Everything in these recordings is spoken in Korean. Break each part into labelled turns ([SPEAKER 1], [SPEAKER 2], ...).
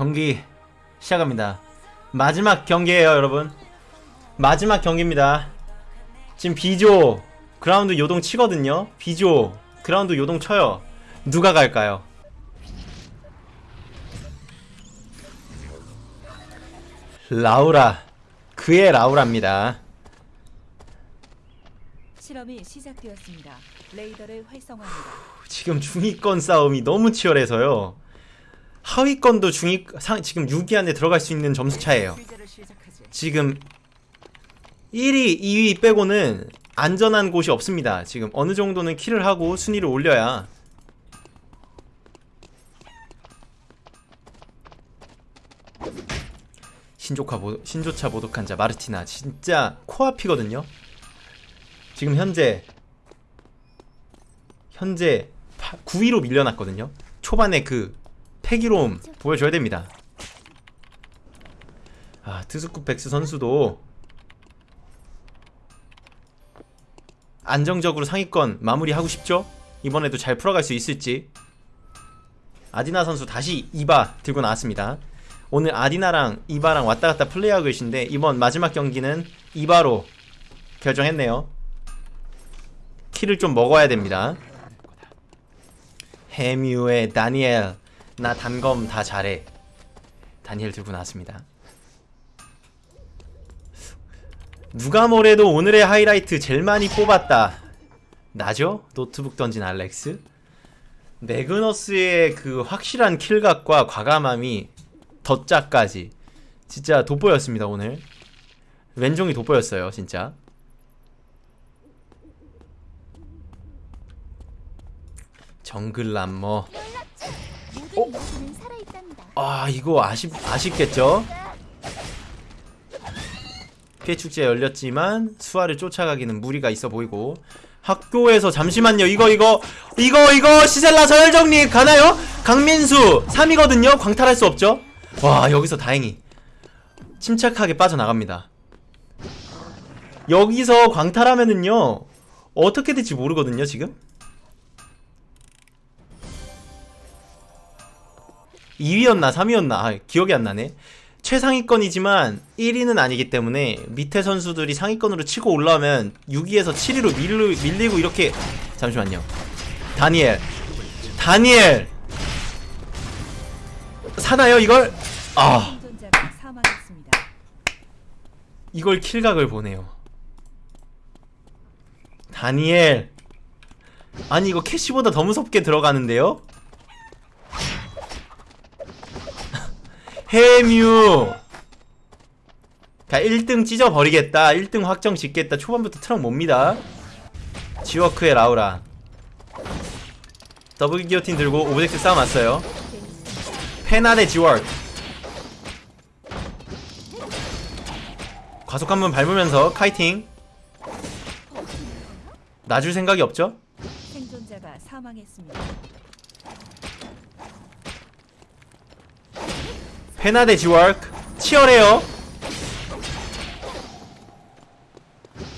[SPEAKER 1] 경기 시작합니다. 마지막 경기예요, 여러분. 마지막 경기입니다. 지금 B조 그라운드 요동 치거든요. B조 그라운드 요동 쳐요. 누가 갈까요? 라우라 그의 라우라입니다.
[SPEAKER 2] 실험이 시작되었습니다. 레이더를 활성화합니다.
[SPEAKER 1] 지금 중위권 싸움이 너무 치열해서요. 하위권도 중위 상, 지금 6위 안에 들어갈 수 있는 점수 차예요. 지금 1위, 2위 빼고는 안전한 곳이 없습니다. 지금 어느 정도는 킬을 하고 순위를 올려야 신조카 보, 신조차 모독한 자 마르티나 진짜 코앞이거든요. 지금 현재 현재 9위로 밀려났거든요. 초반에 그 패기로움 보여줘야 됩니다. 아 트스쿠 백스 선수도 안정적으로 상위권 마무리하고 싶죠? 이번에도 잘 풀어갈 수 있을지 아디나 선수 다시 이바 들고 나왔습니다. 오늘 아디나랑 이바랑 왔다갔다 플레이하고 계신데 이번 마지막 경기는 이바로 결정했네요. 키를 좀 먹어야 됩니다. 해뮤의 다니엘 나 단검 다 잘해. 다니엘 들고 나왔습니다. 누가 뭐래도 오늘의 하이라이트 제일 많이 뽑았다. 나죠? 노트북 던진 알렉스? 매그너스의 그 확실한 킬각과 과감함이 덧자까지. 진짜 돋보였습니다 오늘. 왼종이 돋보였어요 진짜. 정글 람머
[SPEAKER 3] 살아있답니다.
[SPEAKER 1] 아 이거 아쉽 아쉽겠죠? 피해 축제 열렸지만 수아를 쫓아가기는 무리가 있어 보이고 학교에서 잠시만요 이거 이거 이거 이거 시셀라 서열 정리 가나요? 강민수 3이거든요 광탈할 수 없죠? 와 여기서 다행히 침착하게 빠져나갑니다 여기서 광탈하면은요 어떻게 될지 모르거든요 지금 2위였나 3위였나? 아, 기억이 안 나네. 최상위권이지만 1위는 아니기 때문에 밑에 선수들이 상위권으로 치고 올라오면 6위에서 7위로 밀리, 밀리고 이렇게 잠시만요. 다니엘. 다니엘! 사나요 이걸? 아. 이걸 킬각을 보네요. 다니엘. 아니 이거 캐시보다 더 무섭게 들어가는데요? 해뮤. 자 1등 찢어버리겠다. 1등 확정 짓겠다. 초반부터 트럭 몹니다. 지워크의 라우라. 더블 기요틴 들고 object 싸움 왔어요. 페나의 지워크. 과속 한번 밟으면서 kiting. 놔줄 생각이 없죠?
[SPEAKER 2] 생존자가 사망했습니다.
[SPEAKER 1] 페나데 지워크 치열해요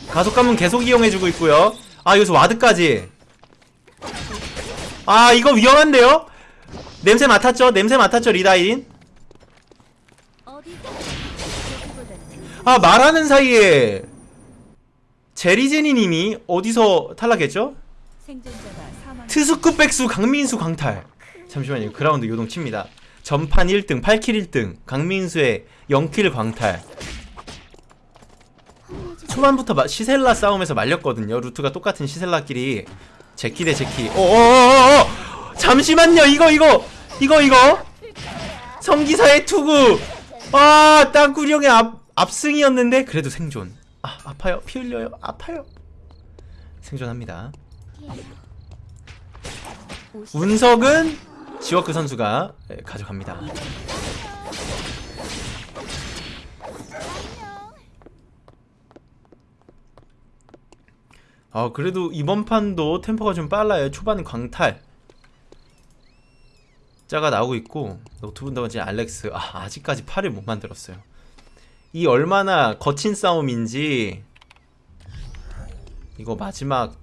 [SPEAKER 1] 가속감은 계속 이용해주고 있고요 아 여기서 ward까지 아 이거 위험한데요? 냄새 맡았죠? 냄새 맡았죠 리다인? 아 말하는 사이에 제리제니님이 어디서 탈락했죠? 트스쿠 백수 강민수 강탈 잠시만요 그라운드 요동 칩니다 전판 1등 8 kill 1등 강민수의 0킬 광탈. 초반부터 마- 시셀라 싸움에서 말렸거든요. 루트가 똑같은 시셀라끼리. 제키 대 제키. 어어어어 잠시만요. 이거 이거 이거 이거! 성기사의 투구! 아 땅구리 형의 앞, 압승이었는데 그래도 생존. 아 아파요? 피 흘려요? 아파요? 생존합니다. 운석은 지워크 선수가 예, 가져갑니다. 아 그래도 이번 판도 템포가 좀 빨라요. 초반 광탈 자가 나오고 있고 노트북 던진 알렉스 아, 아직까지 팔을 못 만들었어요. 이 얼마나 거친 싸움인지 이거 마지막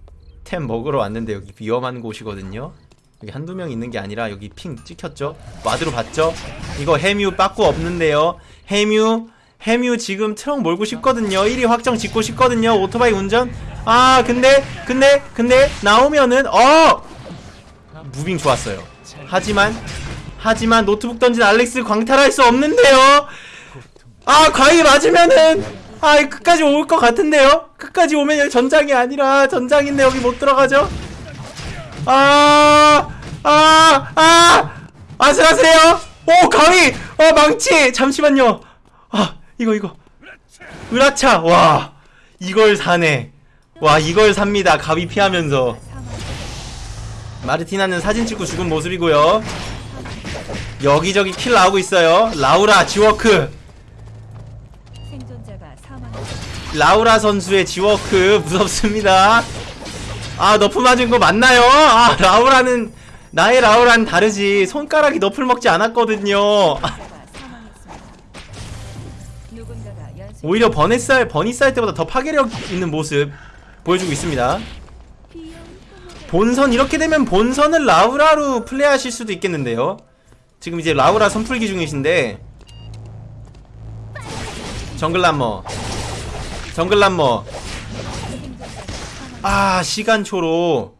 [SPEAKER 1] 템 먹으러 왔는데 여기 위험한 곳이거든요. 여기 한두 명 있는 게 아니라 여기 ping 찍혔죠? ward로 봤죠? 이거 해뮤 빠꾸 없는데요. 해뮤 해뮤 지금 트럭 몰고 싶거든요. 1위 확정 짓고 싶거든요. 오토바이 운전. 아 근데 근데 근데 나오면은 어! moving 좋았어요. 하지만 하지만 노트북 던진 알렉스 광탈할 수 없는데요. 아 과히 맞으면은 아 끝까지 올 것 같은데요? 끝까지 오면 여기 전장이 아니라 전장인데 여기 못 들어가죠 아, 아, 아, 아슬아슬해요. 오, 가위, 어, 망치. 잠시만요. 아, 이거, 이거. 으라차, 와, 이걸 사네. 와, 이걸 삽니다. 가위 피하면서. 마르티나는 사진 찍고 죽은 모습이고요. 여기저기 킬 나오고 있어요. 라우라, 지워크. 라우라 선수의 지워크 무섭습니다. 아 nerf 맞은 거 맞나요? 아 라우라는 나의 라우라는 다르지 손가락이 nerf를 먹지 않았거든요. 오히려 버니쌀 버니쌀 때보다 더 파괴력 있는 모습 보여주고 있습니다. 본선 이렇게 되면 본선을 라우라로 플레이하실 수도 있겠는데요. 지금 이제 라우라 선풀기 중이신데 정글람머 정글람머. 아 시간초로.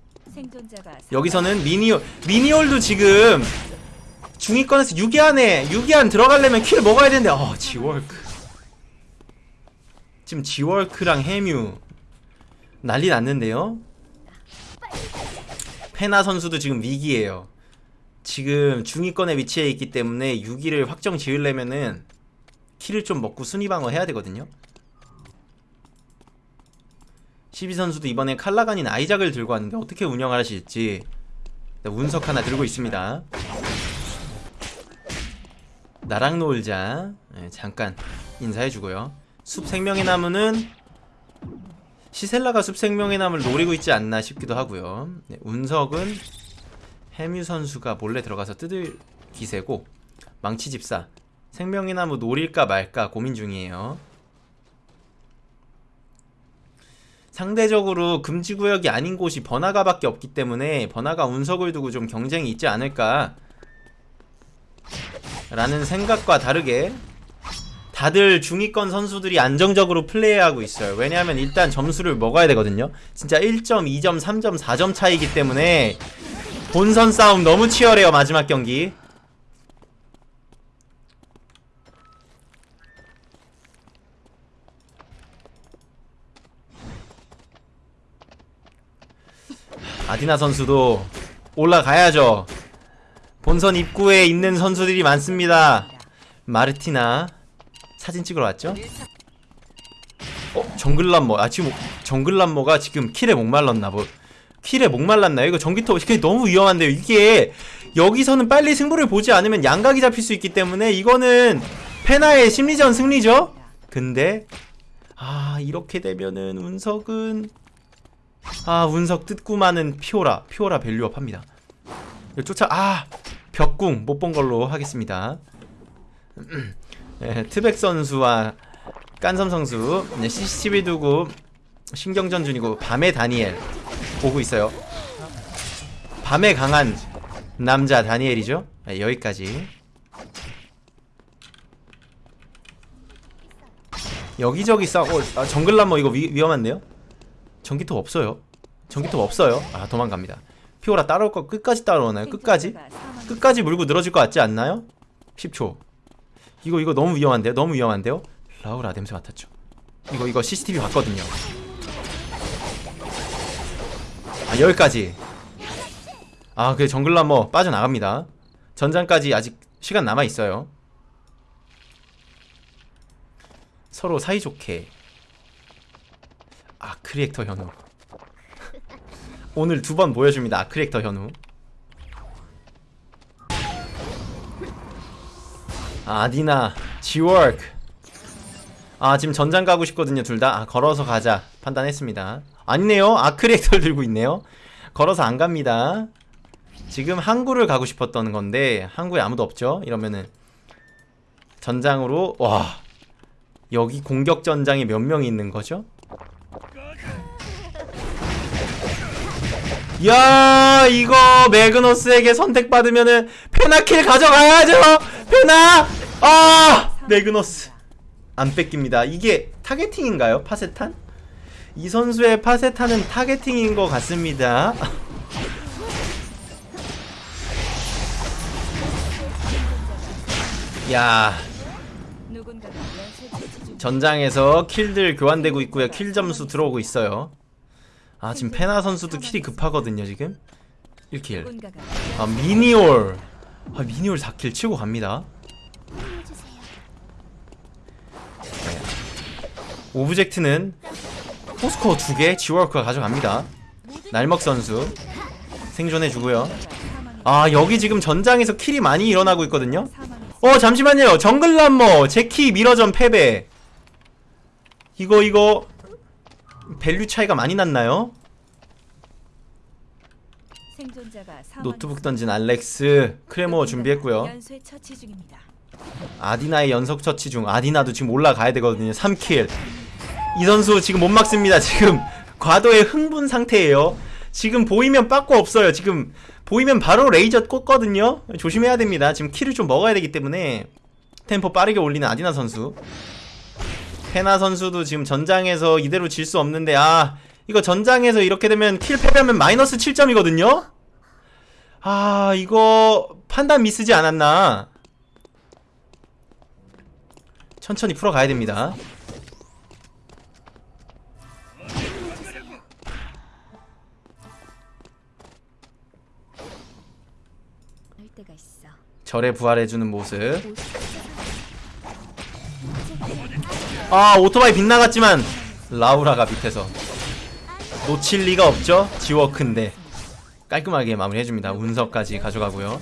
[SPEAKER 1] 여기서는 미니올 미니올도 지금 중위권에서 6위 안에 6위 안 들어가려면 킬 먹어야 되는데 어 지월크. 지금 지월크랑 해뮤 난리 났는데요? 페나 선수도 지금 위기에요. 지금 중위권에 위치해 있기 때문에 6위를 확정 지으려면은 킬을 좀 먹고 순위 방어 해야 되거든요 12 선수도 이번에 칼라간인 아이작을 들고 왔는데 어떻게 운영하실지 네, 운석 하나 들고 있습니다. 나랑 놀자. 네, 잠깐 인사해주고요. 숲 생명의 나무는 시셀라가 숲 생명의 나무를 노리고 있지 않나 싶기도 하고요. 네, 운석은 해뮤 선수가 몰래 들어가서 뜯을 기세고 망치 집사 생명의 나무 노릴까 말까 고민 중이에요. 상대적으로 금지 구역이 아닌 곳이 번화가밖에 없기 때문에 번화가 운석을 두고 좀 경쟁이 있지 않을까? 라는 생각과 다르게 다들 중위권 선수들이 안정적으로 플레이하고 있어요. 왜냐하면 일단 점수를 먹어야 되거든요. 진짜 1점, 2점, 3점, 4점 차이기 때문에 본선 싸움 너무 치열해요 마지막 경기 아디나 선수도 올라가야죠. 본선 입구에 있는 선수들이 많습니다. 마르티나 사진 찍으러 왔죠? 어 정글람머 아 지금 정글람머가 지금 kill에 목말랐나 뭐 kill에 목말랐나요? 이거 전기톱 이게 너무 위험한데요. 이게 여기서는 빨리 승부를 보지 않으면 양각이 잡힐 수 있기 때문에 이거는 페나의 심리전 승리죠. 근데 아 이렇게 되면은 운석은 아 운석 마는 피오라 피오라 value up 합니다. 쫓아 아 벽궁 못 본 걸로 하겠습니다. 네, 트백 선수와 깐섬 선수 네, CCTV 두고 신경전 중이고 밤의 다니엘 보고 있어요. 밤에 강한 남자 다니엘이죠? 네, 여기까지. 여기저기 싸 어, 아, 정글람머 이거 위, 위험한데요? 전기톱 없어요. 전기톱 없어요. 아 도망갑니다. 피오라 따라올 거 끝까지 따라오나요? 끝까지? 끝까지 물고 늘어질 것 같지 않나요? 10초. 이거 이거 너무 위험한데요? 너무 위험한데요? 라우라 냄새 맡았죠. 이거 이거 CCTV 봤거든요. 아 여기까지. 아그 정글라머 빠져나갑니다. 전장까지 아직 시간 남아 있어요. 서로 사이좋게 아 크리액터 현우. 오늘 두 번 보여줍니다 아크리액터 현우. 아디나 지워크. 아 지금 전장 가고 싶거든요 둘 다. 아 걸어서 가자 판단했습니다. 아니네요. 아크리액터를 들고 있네요. 걸어서 안 갑니다. 지금 항구를 가고 싶었던 건데 항구에 아무도 없죠? 이러면은 전장으로 와. 여기 공격 전장에 몇 명이 있는 거죠? 야 이거 매그너스에게 선택받으면은 페나 kill 가져가야죠! 페나! 아! 매그너스. 안 뺏깁니다. 이게 targeting인가요? 파세탄? 이 선수의 파세탄은 targeting인 것 같습니다. 야. 전장에서 kill들 교환되고 있고요. kill 점수 들어오고 있어요 아 지금 페나 선수도 킬이 급하거든요 지금? 1킬.
[SPEAKER 2] 누군가가
[SPEAKER 1] 아 미니올. 아 미니올 4킬 치고 갑니다. 네. 오브젝트는 포스코어 2개 지워크가 가져갑니다. 날먹 선수 생존해주고요. 아 여기 지금 전장에서 킬이 많이 일어나고 있거든요. 어 잠시만요. 정글람머 제키 미러전 패배. 이거 이거 value 차이가 많이 났나요? 노트북 던진 알렉스 크레모 준비했고요. 아디나의 연속 처치 중 아디나도 지금 올라가야 되거든요 3kill. 이 선수 지금 못 막습니다 지금. 과도의 흥분 상태예요. 지금 보이면 빠꾸 없어요 지금. 보이면 바로 레이저 꽂거든요. 조심해야 됩니다. 지금 kill을 좀 먹어야 되기 때문에 템포 빠르게 올리는 아디나 선수 페나 선수도 지금 전장에서 이대로 질 수 없는데 아 이거 전장에서 이렇게 되면 킬 패배하면 마이너스 7점이거든요 아 이거 판단 미스지 않았나 천천히 풀어가야 됩니다. 절에 부활해주는 모습. 아 오토바이 빗나갔지만 라우라가 밑에서 놓칠 리가 없죠. 지워크인데 깔끔하게 마무리해줍니다. 운석까지 가져가고요.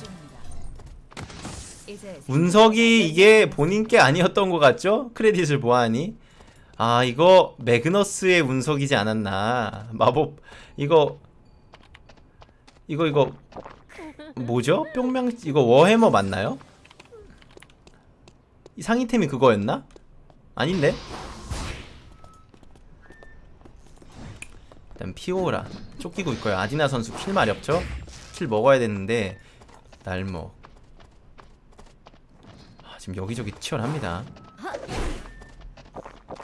[SPEAKER 1] 운석이 이게 본인 게 아니었던 것 같죠? 크레딧을 보아하니 아 이거 매그너스의 운석이지 않았나 마법 이거 이거 이거 뭐죠? 뿅명 이거 워해머 맞나요? 이 상위템이 그거였나? 아닌데? 일단 피오라 쫓기고 있고요 아디나 선수 kill 많이 없죠? kill 먹어야 되는데 날먹 아, 지금 여기저기 치열합니다.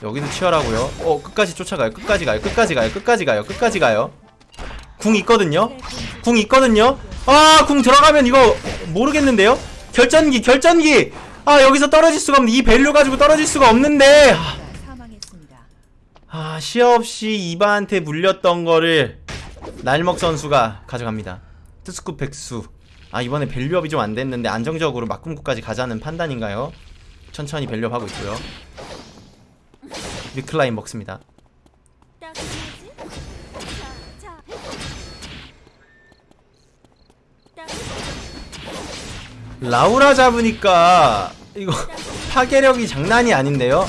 [SPEAKER 1] 여기도 치열하고요. 어, 끝까지 쫓아가요. 끝까지 가요. 끝까지 가요. 끝까지 가요. 끝까지 가요. 궁 있거든요. 궁 있거든요. 아, 궁 들어가면 이거 모르겠는데요. 결전기, 결전기. 아, 여기서 떨어질 수가 없는데 이 밸류 가지고 떨어질 수가 없는데. 아,
[SPEAKER 2] 누군가가 사망했습니다.
[SPEAKER 1] 아, 시야 없이 이바한테 물렸던 거를 날먹 선수가 가져갑니다. 트스쿠 백수. 아, 이번에 밸류업이 좀 안 됐는데 안정적으로 막금구까지 가자는 판단인가요? 천천히 밸류업하고 있고요. 위클라인 먹습니다. 라우라 잡으니까 이거 파괴력이 장난이 아닌데요?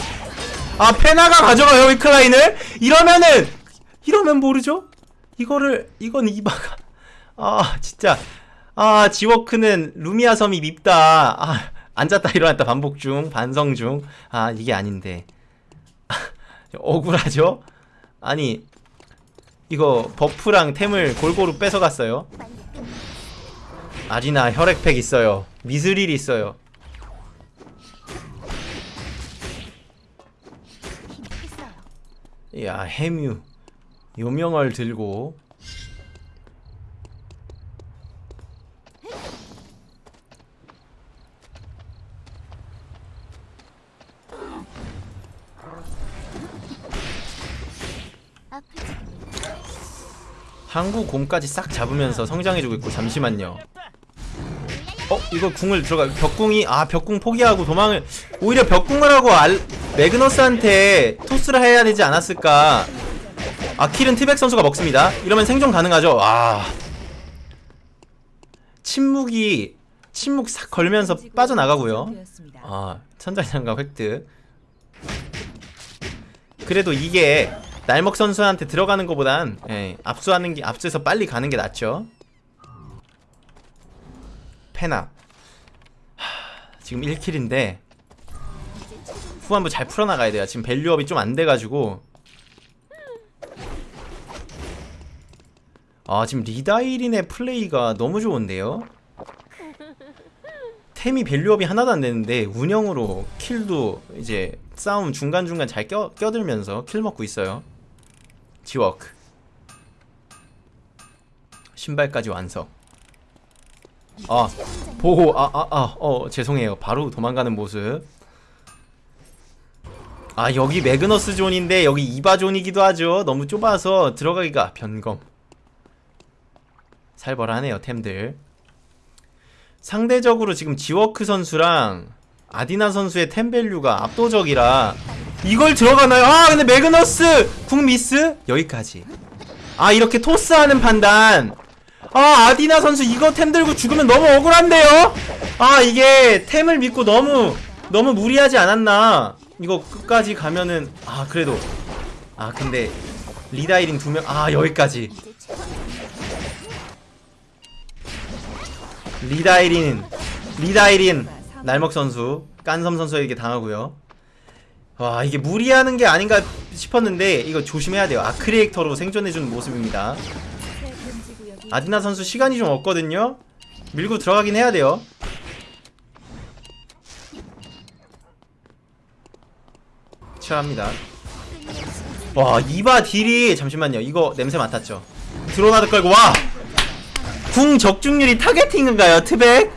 [SPEAKER 1] 아 페나가 가져가요 위클라인을? 이러면은 이러면 모르죠? 이거를 이건 이바가 아 진짜 아 지워크는 루미아 섬이 밉다 아 앉았다 일어났다 반복 중 반성 중아 이게 아닌데 억울하죠? 아니 이거 버프랑 템을 골고루 뺏어갔어요 아리나 혈액팩 있어요. 미스릴 있어요. 야 해뮤 요명을 들고? 항구 곰까지 싹 잡으면서 성장해주고 있고 잠시만요. 어? 이거 궁을 들어가 벽궁이 아 벽궁 포기하고 도망을 오히려 벽궁을 하고 알 매그너스한테 토스를 해야 되지 않았을까? 아 킬은 티백 선수가 먹습니다. 이러면 생존 가능하죠? 아. 침묵이 침묵 싹 걸면서 빠져나가고요. 아 천장장갑 획득. 그래도 이게 날먹 선수한테 들어가는 것보단 예, 압수하는 게 압수해서 빨리 가는 게 낫죠 페나. 하, 지금 1kill인데 후반부 잘 풀어나가야 돼요. 지금 value up이 좀 안 돼가지고. 아 지금 리다이린의 플레이가 너무 좋은데요? 템이 value up이 하나도 안 되는데 운영으로 kill도 이제 싸움 중간중간 잘 껴, 껴들면서 kill 먹고 있어요. 지워크 신발까지 완성 아 보고 아아 아 어 죄송해요. 바로 도망가는 모습. 아 여기 매그너스 존인데 여기 이바 존이기도 하죠. 너무 좁아서 들어가기가 변검. 살벌하네요 템들. 상대적으로 지금 지워크 선수랑 아디나 선수의 템value가 압도적이라 이걸 들어가나요? 아 근데 매그너스! 궁 미스? 여기까지. 아 이렇게 토스하는 판단 아 아디나 선수 이거 템 들고 죽으면 너무 억울한데요? 아 이게 템을 믿고 너무 너무 무리하지 않았나? 이거 끝까지 가면은 아 그래도. 아 근데 리다이린 두명 아 여기까지. 리다이린 리다이린 날먹 선수 깐섬 선수에게 당하고요. 와 이게 무리하는 게 아닌가 싶었는데 이거 조심해야 돼요. 아크리에이터로 생존해주는 모습입니다 아디나 선수 시간이 좀 없거든요. 밀고 들어가긴 해야 돼요. 치열합니다. 와 이바 딜이 잠시만요. 이거 냄새 맡았죠. 드로나드 깔고 와 궁 적중률이 targeting인가요 트백?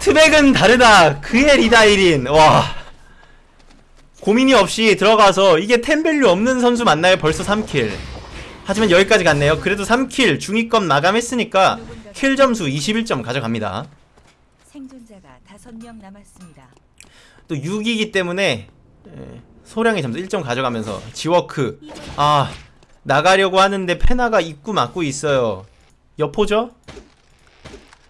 [SPEAKER 1] 트백은 다르다. 그의 리다이린 와. 고민이 없이 들어가서 이게 템value 없는 선수 맞나요? 벌써 3kill 하지만 여기까지 갔네요 그래도 3kill 중위권 마감했으니까 kill 점수 21점 가져갑니다
[SPEAKER 2] 생존자가 다섯 명 남았습니다.
[SPEAKER 1] 또 6이기 때문에 예, 소량의 점수 1점 가져가면서 지워크 아 나가려고 하는데 페나가 입구 막고 있어요 여포죠?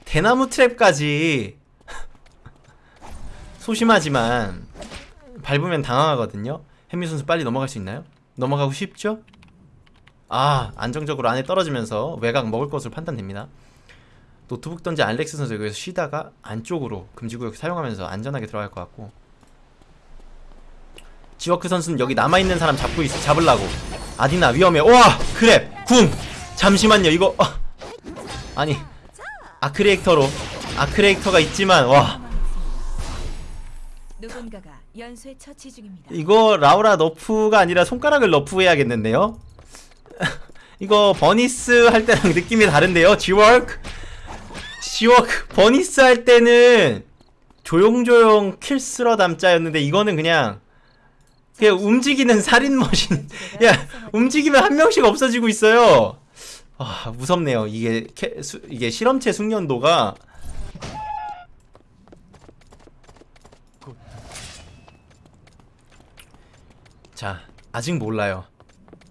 [SPEAKER 1] 대나무 트랩까지 소심하지만 밟으면 당황하거든요 햄미 선수 빨리 넘어갈 수 있나요? 넘어가고 싶죠? 아 안정적으로 안에 떨어지면서 외곽 먹을 것으로 판단됩니다. 노트북 던지 알렉스 선수 여기서 쉬다가 안쪽으로 금지구역 사용하면서 안전하게 들어갈 것 같고. 지워크 선수는 여기 남아있는 사람 잡고 있, 잡으려고. 아디나 위험해. 와 그래 궁. 잠시만요 이거. 어. 아니 아크리에이터로. 아크리에이터가 있지만 와.
[SPEAKER 2] 누군가가 연쇄 처치 중입니다.
[SPEAKER 1] 이거 라우라 nerf가 아니라 손가락을 nerf해야겠는데요 이거 버니스 할 때랑 느낌이 다른데요? 지워크? 지워크. 버니스 할 때는 조용조용 킬 쓸어 담자였는데 이거는 그냥 그냥 움직이는 살인 머신. 야 움직이면 한 명씩 없어지고 있어요. 아 무섭네요. 이게 캐, 수, 이게 실험체 숙련도가. 자 아직 몰라요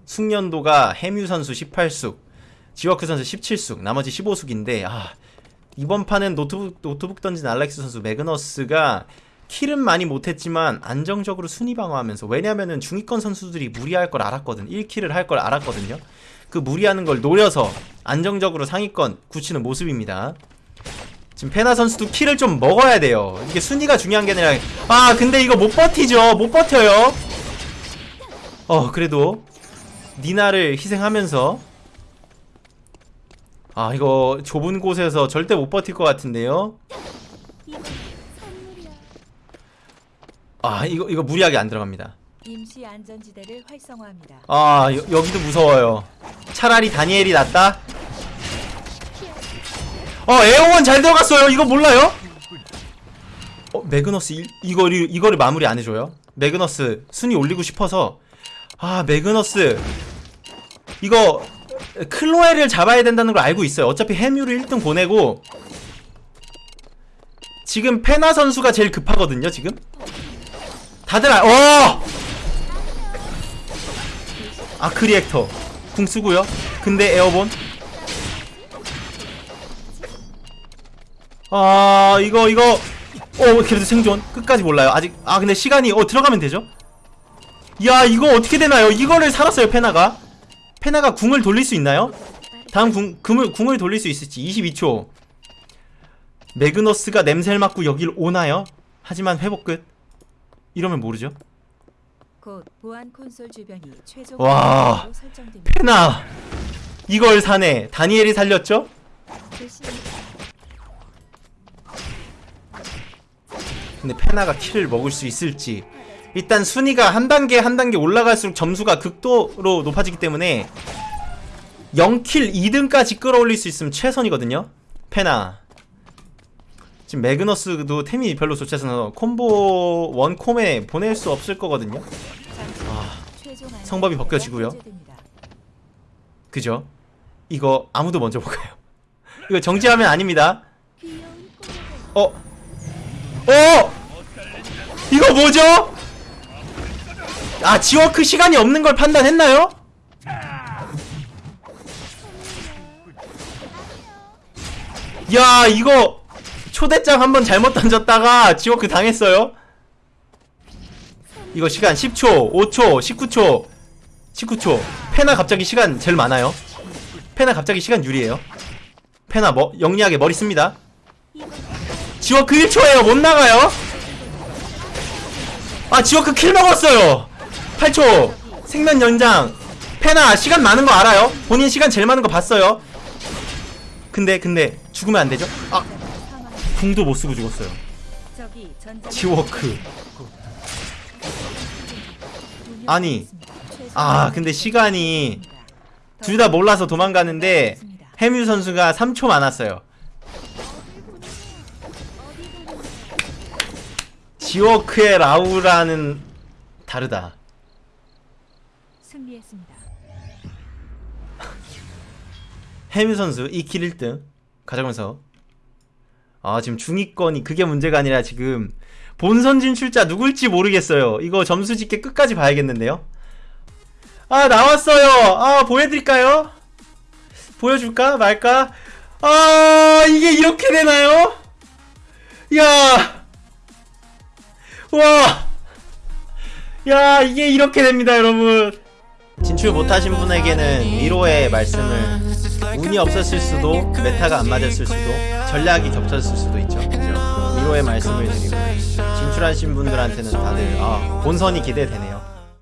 [SPEAKER 1] 숙련도가 해뮤 선수 18숙 지워크 선수 17숙 나머지 15숙인데 아 이번 판은 노트북, 노트북 던진 알렉스 선수 매그너스가 kill은 많이 못했지만 안정적으로 순위 방어하면서 왜냐면은 중위권 선수들이 무리할 걸 알았거든. 1kill을 할 걸 알았거든요. 그 무리하는 걸 노려서 안정적으로 상위권 굳히는 모습입니다. 지금 페나 선수도 kill을 좀 먹어야 돼요. 이게 순위가 중요한 게 아니라 아 근데 이거 못 버티죠. 못 버텨요. 어 그래도 니나를 희생하면서 아 이거 좁은 곳에서 절대 못 버틸 것 같은데요? 아 이거 이거 무리하게 안 들어갑니다.
[SPEAKER 2] 임시 안전지대를 활성화합니다.
[SPEAKER 1] 아 여, 여기도 무서워요. 차라리 다니엘이 낫다? 어 에어원 잘 들어갔어요. 이거 몰라요? 어 매그너스 이, 이거를 이거를 마무리 안 해줘요? 매그너스 순위 올리고 싶어서? 아 매그너스 이거 클로에를 잡아야 된다는 걸 알고 있어요. 어차피 해뮤를 1등 보내고 지금 페나 선수가 제일 급하거든요 지금? 다들 아, 어! 아크리액터. 궁 쓰고요. 근데 에어본? 아 이거 이거. 어 그래도 생존. 끝까지 몰라요. 아직 아 근데 시간이 어 들어가면 되죠? 야 이거 어떻게 되나요? 이거를 살았어요 페나가 페나가 궁을 돌릴 수 있나요? 다음 궁 궁을, 궁을 돌릴 수 있을지. 22초. 매그너스가 냄새를 맡고 여길 오나요? 하지만 회복 끝. 이러면 모르죠. 와. 페나! 이걸 사네. 다니엘이 살렸죠? 근데 페나가 킬을 먹을 수 있을지 일단 순위가 한 단계 한 단계 올라갈수록 점수가 극도로 높아지기 때문에 0킬 2등까지 끌어올릴 수 있으면 최선이거든요 페나 지금 매그너스도 템이 별로 좋지 않아서 콤보 원콤에 보낼 수 없을 거거든요
[SPEAKER 2] 안전
[SPEAKER 1] 성법이 벗겨지고요. 그죠? 이거 아무도 먼저 못 가요 이거 정지하면 아닙니다 어? 어? 이거 뭐죠? 아 지워크 시간이 없는 걸 판단했나요? 야 이거 초대장 한번 잘못 던졌다가 지워크 당했어요? 이거 시간 10초 5초 19초 19초. 페나 갑자기 시간 제일 많아요. 페나 갑자기 시간 유리해요. 페나 뭐 영리하게 머리 씁니다. 지워크 1초에요. 못 나가요. 아 지워크 kill 먹었어요 8초 생명 연장. 페나 시간 많은 거 알아요? 본인 시간 제일 많은 거 봤어요? 근데 근데 죽으면 안 되죠? 아. 궁도 못 쓰고 죽었어요. 지워크. 아니, 아 근데 시간이 둘 다 몰라서 도망가는데 해뮤 선수가 3초 많았어요. 지워크의 라우라는 다르다
[SPEAKER 2] 승리했습니다.
[SPEAKER 1] 해뮤 선수 2킬 1등 가져가면서. 아 지금 중위권이 그게 문제가 아니라 지금 본선 진출자 누굴지 모르겠어요. 이거 점수 집계 끝까지 봐야겠는데요? 아 나왔어요. 아 보여드릴까요? 보여줄까? 말까? 아 이게 이렇게 되나요? 야! 와. 야, 이게 이렇게 됩니다, 여러분. 진출 못하신 분에게는 위로의 말씀을 운이 없었을 수도 메타가 안 맞았을 수도 전략이 겹쳤을 수도 있죠. 그죠? 위로의 말씀을 드리고 진출하신 분들한테는 다들 아, 본선이 기대되네요.